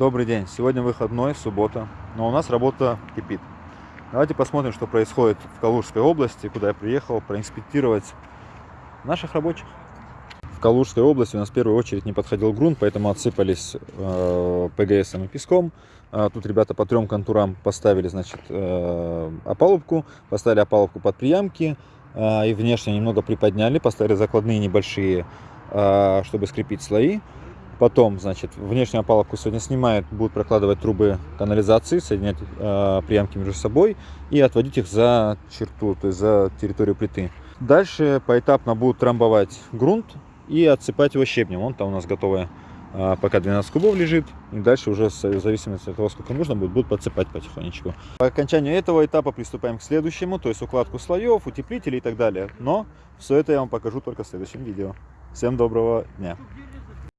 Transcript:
Добрый день. Сегодня выходной, суббота, но у нас работа кипит. Давайте посмотрим, что происходит в Калужской области, куда я приехал проинспектировать наших рабочих. В Калужской области у нас в первую очередь не подходил грунт, поэтому отсыпались э, ПГС и песком. А тут ребята по трем контурам поставили, значит, э, опалубку, поставили опалубку под приямки э, и внешне немного приподняли, поставили закладные небольшие, э, чтобы скрепить слои. Потом, значит, внешнюю опалубку сегодня снимают, будут прокладывать трубы канализации, соединять э, приямки между собой и отводить их за черту, то есть за территорию плиты. Дальше поэтапно будут трамбовать грунт и отсыпать его щебнем. Он там у нас готовый э, пока 12 кубов лежит. И дальше уже в зависимости от того, сколько нужно будет, будут подсыпать потихонечку. По окончанию этого этапа приступаем к следующему, то есть укладку слоев, утеплителей и так далее. Но все это я вам покажу только в следующем видео. Всем доброго дня!